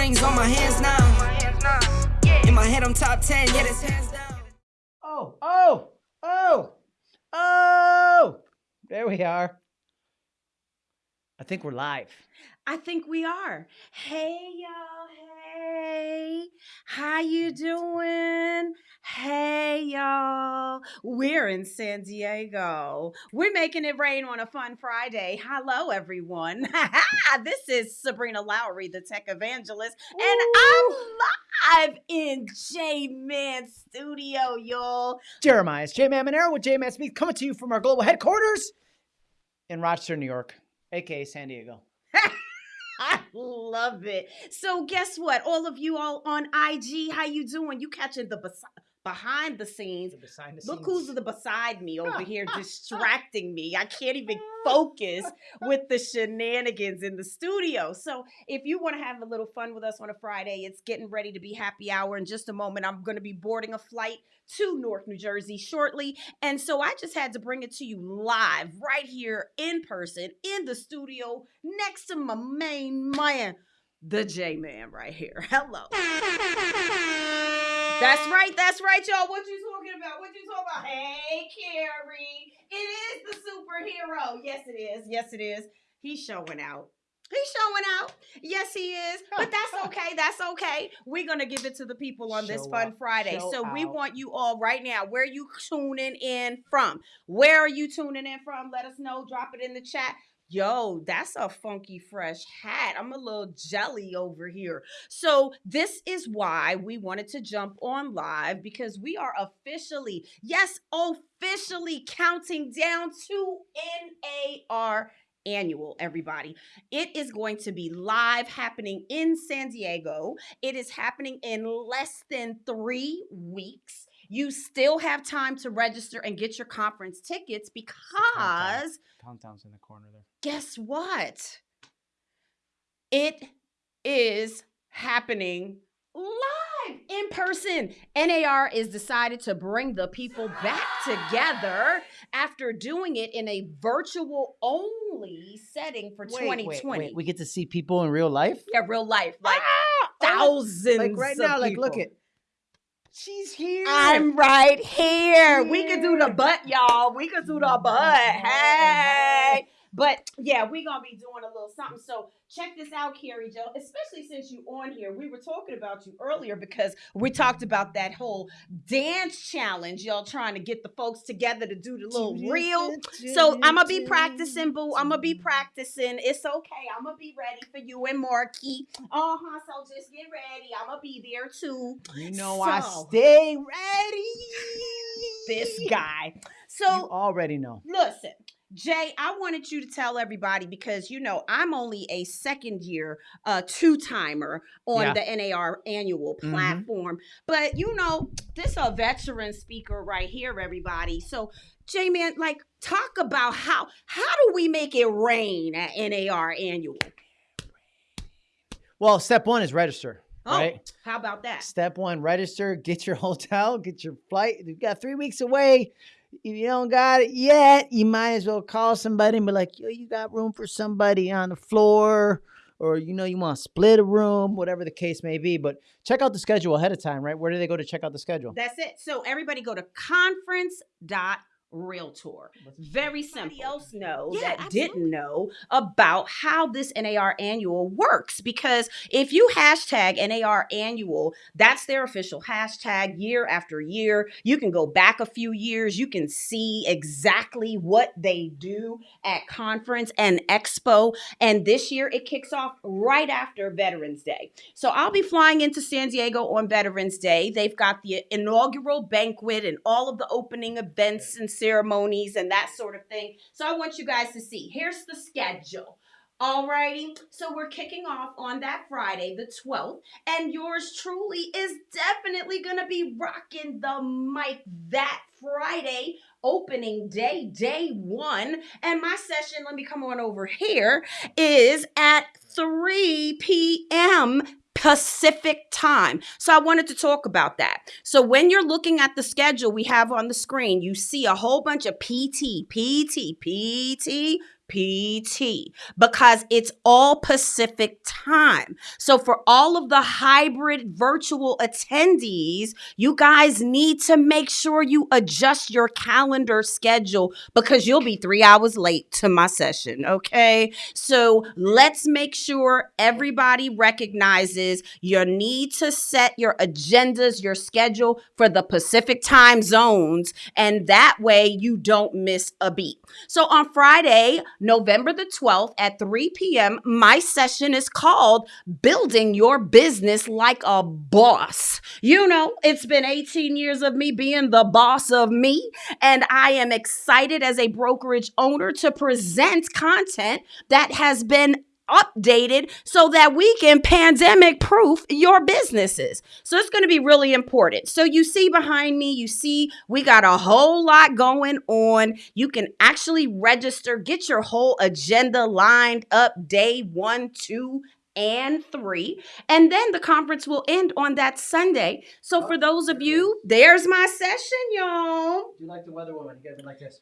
rings on my hands now. In my head, I'm top 10, yeah, that's hands down. Oh, oh, oh, oh. There we are. I think we're live. I think we are. Hey y'all, hey. How you doing? We're in San Diego. We're making it rain on a fun Friday. Hello everyone. this is Sabrina Lowry, the tech evangelist, and I'm live in J Man Studio, y'all. Jeremiah, it's J-Man Monero with J-Man Speaks coming to you from our global headquarters in Rochester, New York, aka San Diego. I love it. So guess what? All of you all on IG, how you doing? You catching the behind the scenes. Look who's the beside me over here distracting me. I can't even focus with the shenanigans in the studio. So if you want to have a little fun with us on a Friday, it's getting ready to be happy hour. In just a moment, I'm going to be boarding a flight to North New Jersey shortly. And so I just had to bring it to you live right here in person in the studio next to my main man, the J Man right here. Hello. That's right, that's right, y'all. What you talking about? What you talking about? Hey, Carrie. It is the superhero. Yes, it is. Yes, it is. He's showing out. He's showing out. Yes, he is. But that's okay. That's okay. We're gonna give it to the people on this fun out. Friday. Show so we out. want you all right now. Where are you tuning in from? Where are you tuning in from? Let us know. Drop it in the chat. Yo, that's a funky fresh hat. I'm a little jelly over here. So, this is why we wanted to jump on live because we are officially, yes, officially counting down to NAR annual, everybody. It is going to be live happening in San Diego. It is happening in less than three weeks. You still have time to register and get your conference tickets because Countdown's in the corner there. guess what? It is happening live in person. NAR is decided to bring the people back together after doing it in a virtual only setting for 2020. Wait, We get to see people in real life? Yeah, real life, like Ah! Oh, thousands. Like right now, like look at. She's here. I'm right here. We can do the butt, y'all. We can do the butt. Hey. But yeah, we're gonna be doing a little something. So check this out, Carrie Joe. Especially since you on here, we were talking about you earlier because we talked about that whole dance challenge. Y'all trying to get the folks together to do the little reel. So I'm gonna be practicing, boo. I'm gonna be practicing. It's okay. I'm gonna be ready for you and Marki. Uh huh. So just get ready. I'm gonna be there too. You know I stay ready. This guy. You So already know. listen, Jay, I wanted you to tell everybody because you know I'm only a second year uh two timer on Yeah. the NAR annual Mhm. platform. But you know, this a veteran speaker right here, everybody. So Jay man, like talk about how how do we make it rain at NAR annual? Well, step one is register. Oh, Right. how about that? Step one, register, get your hotel, get your flight. You've got three weeks away. If you don't got it yet, you might as well call somebody and be like, yo, you got room for somebody on the floor, or you know, you want to split a room, whatever the case may be. But check out the schedule ahead of time, right? Where do they go to check out the schedule? That's it. So everybody go to conference dot realtor. Very simple. Somebody else know Yeah, that absolutely. didn't know about how this NAR annual works because if you hashtag NAR annual, that's their official hashtag year after year. You can go back a few years, you can see exactly what they do at conference and expo. And this year it kicks off right after Veterans Day. So I'll be flying into San Diego on Veterans Day. They've got the inaugural banquet and all of the opening events and ceremonies and that sort of thing. So I want you guys to see. Here's the schedule. Alrighty, so we're kicking off on that Friday, the 12th, and yours truly is definitely gonna be rocking the mic that Friday, opening day, day one. And my session, let me come on over here, is at 3 p.m. Pacific time. So I wanted to talk about that. So when you're looking at the schedule we have on the screen, you see a whole bunch of PT, PT, PT, PT because it's all Pacific time. So, for all of the hybrid virtual attendees, you guys need to make sure you adjust your calendar schedule because you'll be three hours late to my session. Okay. So, let's make sure everybody recognizes you need to set your agendas, your schedule for the Pacific time zones, and that way you don't miss a beat. So, on Friday, November the 12th at 3 p.m., my session is called Building Your Business Like a Boss. You know, it's been 18 years of me being the boss of me, and I am excited as a brokerage owner to present content that has been updated so that we can pandemic proof your businesses. So it's going to be really important. So you see behind me, you see we got a whole lot going on. You can actually register, get your whole agenda lined up day one, two, and three. And then the conference will end on that Sunday. So for those of you, there's my session, y'all. Do you like the weather woman? You guys like this?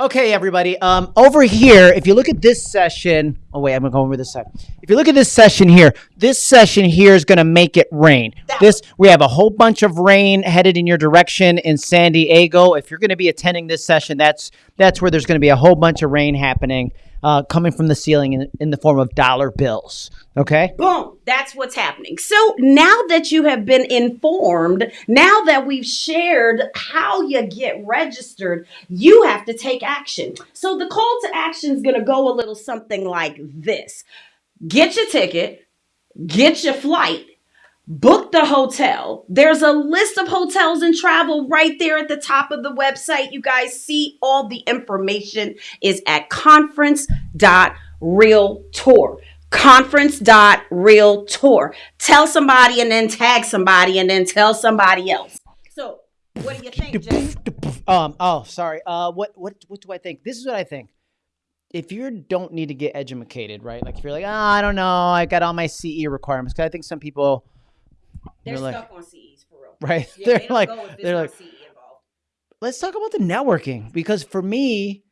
Okay, everybody. Um, over here, if you look at this session, oh wait, I'm gonna go over this side. If you look at this session here, this session here is gonna make it rain. This we have a whole bunch of rain headed in your direction in San Diego. If you're gonna be attending this session, that's that's where there's gonna be a whole bunch of rain happening, uh, coming from the ceiling in, in the form of dollar bills. Okay. Boom, that's what's happening. So now that you have been informed, now that we've shared how you get registered, you have to take action. So the call to action is going to go a little something like this Get your ticket, get your flight, book the hotel. There's a list of hotels and travel right there at the top of the website. You guys see all the information is at conference.realtor conference.realtor. Tell somebody and then tag somebody and then tell somebody else. So, what do you think, Jay? Um. Oh, sorry. Uh. What. What. What do I think? This is what I think. If you don't need to get educated, right? Like if you're like, oh, I don't know, I got all my CE requirements. Because I think some people, They're like- stuck on CEs for real. right? Yeah, they're they like, go if there's they're like, CE involved. let's talk about the networking because for me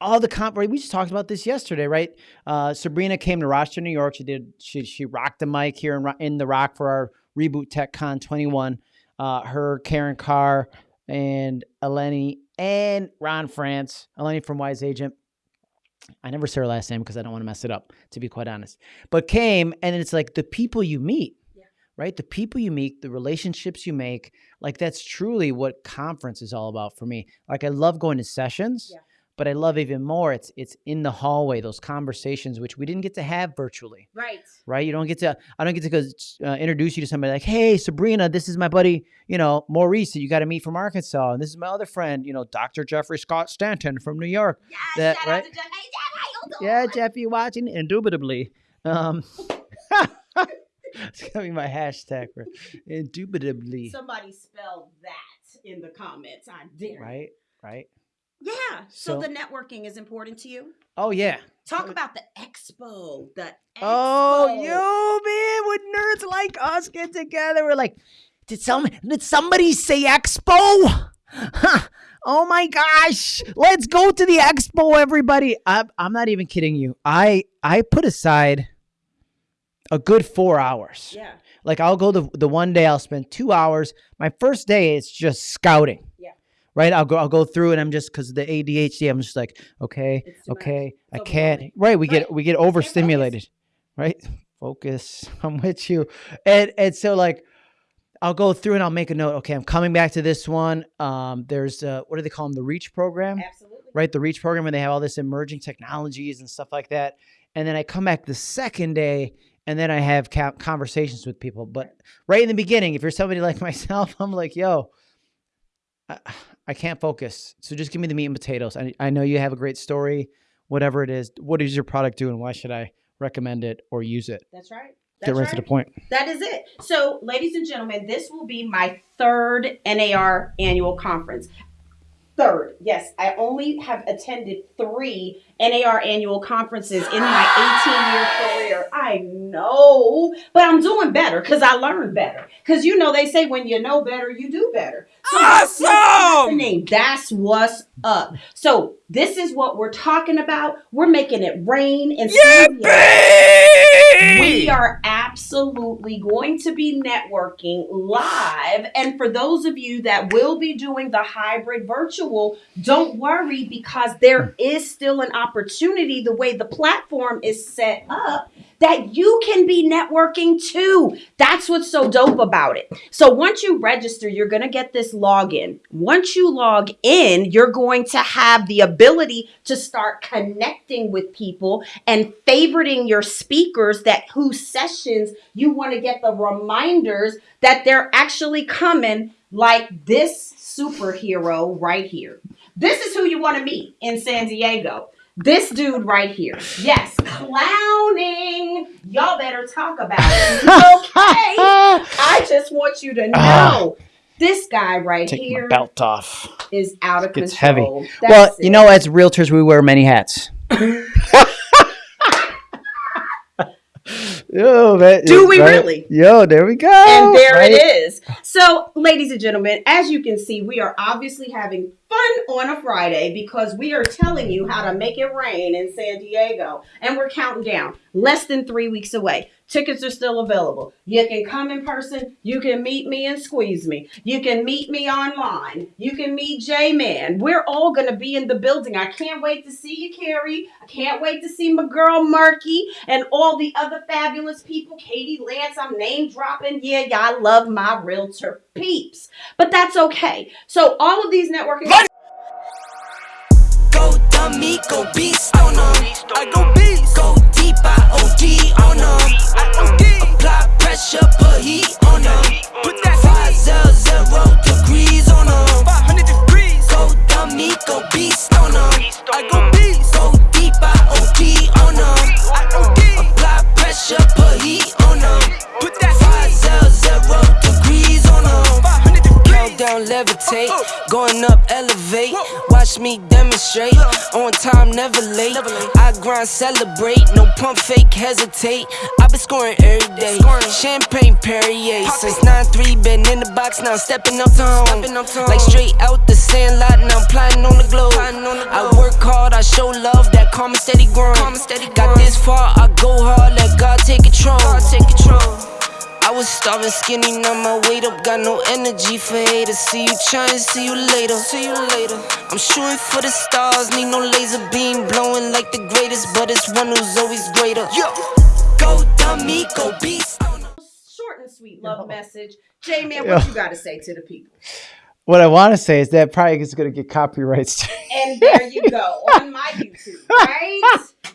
all the comp right, we just talked about this yesterday right uh, sabrina came to rochester new york she did she she rocked the mic here in, in the rock for our reboot tech con 21 uh, her karen carr and eleni and ron france eleni from wise agent I never say her last name because I don't want to mess it up, to be quite honest. But came and it's like the people you meet, Yeah. right? The people you meet, the relationships you make, like that's truly what conference is all about for me. Like I love going to sessions, Yeah. But I love even more it's it's in the hallway, those conversations which we didn't get to have virtually, Right. right? You don't get to I don't get to go uh, introduce you to somebody like, "Hey, Sabrina, this is my buddy, you know, Maurice that you got to meet from Arkansas, and this is my other friend, you know, Dr. Jeffrey Scott Stanton from New York." Yes, That- shout right? out to Jeff. Hey, Jeff, how you doing? Yeah, Jeff, you watching? Indubitably. Um, it's gonna be my hashtag for indubitably. Somebody spelled that in the comments. I dare. Right, right. Yeah. So, So- the networking is important to you. Oh yeah. Talk about the expo. The oh, expo. Oh, you man, when nerds like us get together, we're like, did some did somebody say expo? Huh. Oh my gosh, let's go to the expo, everybody. I'm, I'm not even kidding you. I I put aside a good four hours. Yeah. Like I'll go the the one day I'll spend two hours. My first day is just scouting. Right. I'll go I'll go through and I'm just because of the ADHD I'm just like okay okay I can't. Right. We get we get overstimulated. Right. Focus. I'm with you. And and so like I'll go through and I'll make a note. Okay, I'm coming back to this one. Um, there's uh, what do they call them? The Reach program Absolutely. right? The Reach program, where they have all this emerging technologies and stuff like that. And then I come back the second day, and then I have conversations with people. But right in the beginning, if you're somebody like myself, I'm like, yo, I, I can't focus. So just give me the meat and potatoes. I, I know you have a great story, whatever it is. What does your product do, and why should I recommend it or use it? That's right. Get right, right. to the point. That is it. So, ladies and gentlemen, this will be my third NAR annual conference. Third, yes, I only have attended three NAR annual conferences in my 18 year career. I know, but I'm doing better because I learned better. Because you know, they say when you know better, you do better. So that's Awesome! name. That's what's up. So this is what we're talking about. We're making it rain San We are absolutely going to be networking live. And for those of you that will be doing the hybrid virtual, don't worry because there is still an opportunity the way the platform is set up that you can be networking too. That's what's so dope about it. So once you register, you're going to get this login. Once you log in, you're going to have the ability to start connecting with people and favoriting your speakers that whose sessions you want to get the reminders that they're actually coming like this superhero right here. This is who you want to meet in San Diego. This dude right here. Yes, clowning. Y'all better talk about it. Okay. I just want you to ah. know this guy right Take here my belt off. is out of Gets heavy. control. well, That's you know, as realtors, we wear many hats. Yo, man, Do we right? really? Yo, there we go. and there right? it is. So, ladies and gentlemen, as you can see, we are obviously having fun on a Friday because we are telling you how to make it rain in San Diego. And we're counting down less than three weeks away. Tickets are still available. You can come in person. You can meet me and squeeze me. You can meet me online. You can meet J Man. We're all going to be in the building. I can't wait to see you, Carrie. I can't wait to see my girl, Marki, and all the other fabulous people. Katie Lance, I'm name dropping. Yeah, y'all love my realtor peeps. But that's okay. So, all of these networking. Go dummy, go beast on 'em. I go beast. Go deep, I OD on 'em. Late. I grind, celebrate. No pump, fake, hesitate. i been scoring every day. Champagne Perrier. Since 9-3, been in the box, now stepping up to home. Like straight out the sand lot, now I'm plotting on the globe. I work hard, I show love, that karma steady growing. Got this far, I go hard, let God take control. I was starving skinny, now my weight up, got no energy for haters. See you trying, see you later. See you later. I'm shooting for the stars, need no laser beam blowing like the greatest, but it's one who's always greater. Yo, go dummy, go beast. Short and sweet love message. J Man, what Yeah. you got to say to the people? What I want to say is that probably is going to get copyrights. And there you go on my YouTube, right?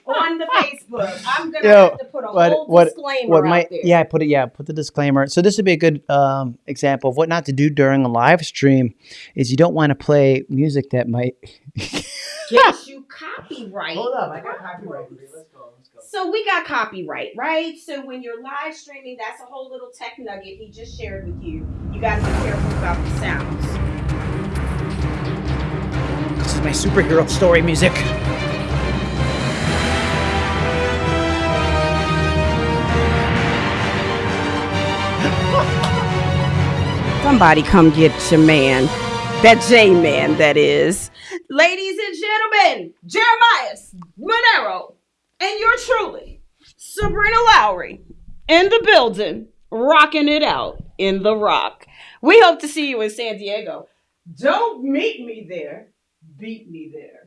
on the Facebook. I'm gonna Yo, have to put a what- whole what- disclaimer what out there. yeah, I put it yeah, put the disclaimer. So this would be a good um, example of what not to do during a live stream. Is you don't want to play music that might. Get you copyright. Hold up, I got copyright. Let's go. Let's go. So we got copyright, right? So when you're live streaming, that's a whole little tech nugget he just shared with you. You got to be careful about the sounds. Is my superhero story music. Somebody come get your man. That J man, that is. Ladies and gentlemen, Jeremiah Monero, and you're truly Sabrina Lowry in the building, rocking it out in the rock. We hope to see you in San Diego. Don't meet me there, beat me there.